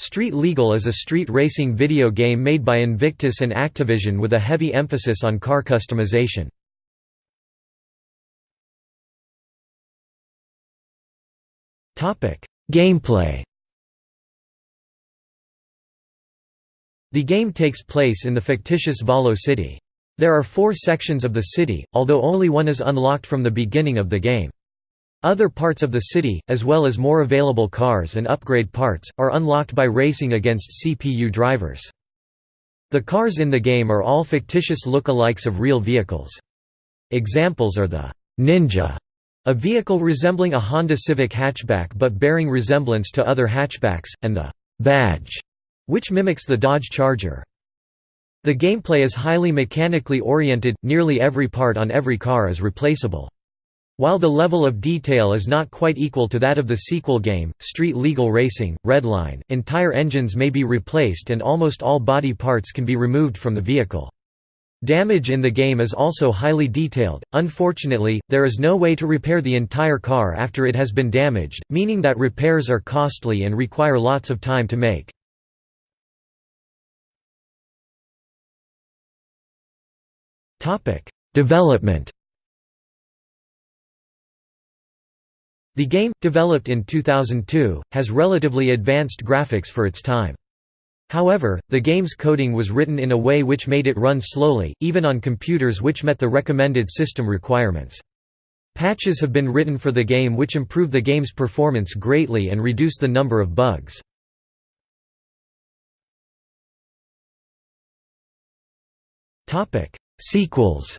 Street Legal is a street racing video game made by Invictus and Activision with a heavy emphasis on car customization. Gameplay The game takes place in the fictitious Valo city. There are four sections of the city, although only one is unlocked from the beginning of the game. Other parts of the city, as well as more available cars and upgrade parts, are unlocked by racing against CPU drivers. The cars in the game are all fictitious look-alikes of real vehicles. Examples are the Ninja, a vehicle resembling a Honda Civic hatchback but bearing resemblance to other hatchbacks, and the Badge, which mimics the Dodge Charger. The gameplay is highly mechanically oriented, nearly every part on every car is replaceable. While the level of detail is not quite equal to that of the sequel game, Street Legal Racing, Redline, entire engines may be replaced and almost all body parts can be removed from the vehicle. Damage in the game is also highly detailed. Unfortunately, there is no way to repair the entire car after it has been damaged, meaning that repairs are costly and require lots of time to make. Development The game, developed in 2002, has relatively advanced graphics for its time. However, the game's coding was written in a way which made it run slowly, even on computers which met the recommended system requirements. Patches have been written for the game which improve the game's performance greatly and reduce the number of bugs. Sequels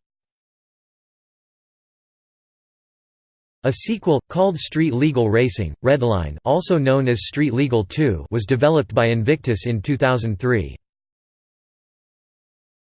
A sequel, called Street Legal Racing, Redline also known as Street Legal 2 was developed by Invictus in 2003.